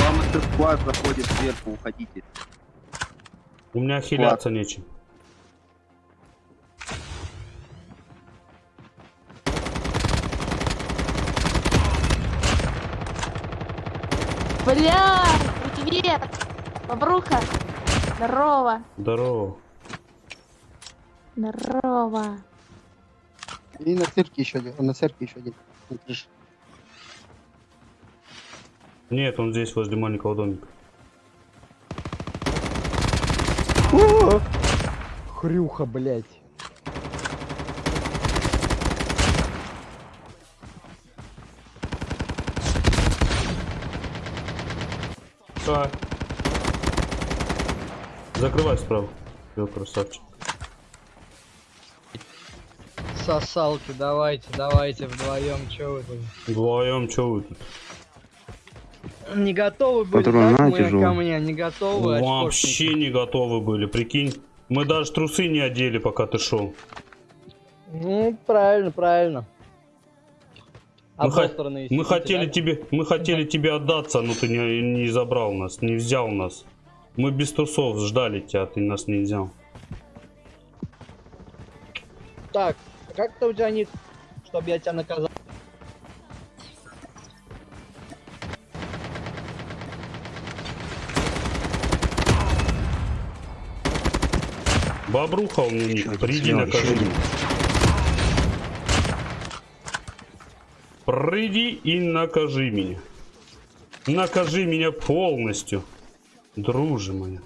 Вам этот склад заходит сверху, уходите. У меня хиляться нечем. Бля, привет! Бобруха! Здорово! Здорово. Здорово! И на цирке еще один. На цирке еще один. На крыше. Нет, он здесь возле маленького домика. Хрюха, блядь. А. Закрывай справа. Все, красавчик. Сосалки, давайте, давайте вдвоем, чё вы тут? Вдвоем, что вы тут? Не готовы были, Патрон так, на, мы тяжелый. ко мне, не готовы, Вообще не готовы были, прикинь. Мы даже трусы не одели, пока ты шел. Ну, правильно, правильно. Мы, хо- Обосранные мы хотели да? тебе, мы хотели тебе отдаться, но ты не, не забрал нас, не взял нас. Мы без трусов ждали тебя, а ты нас не взял. Так, а как то у тебя ник, чтобы я тебя наказал? Бобруха у меня ник, приди накажи. Приди и накажи меня. Накажи меня полностью, дружи моя.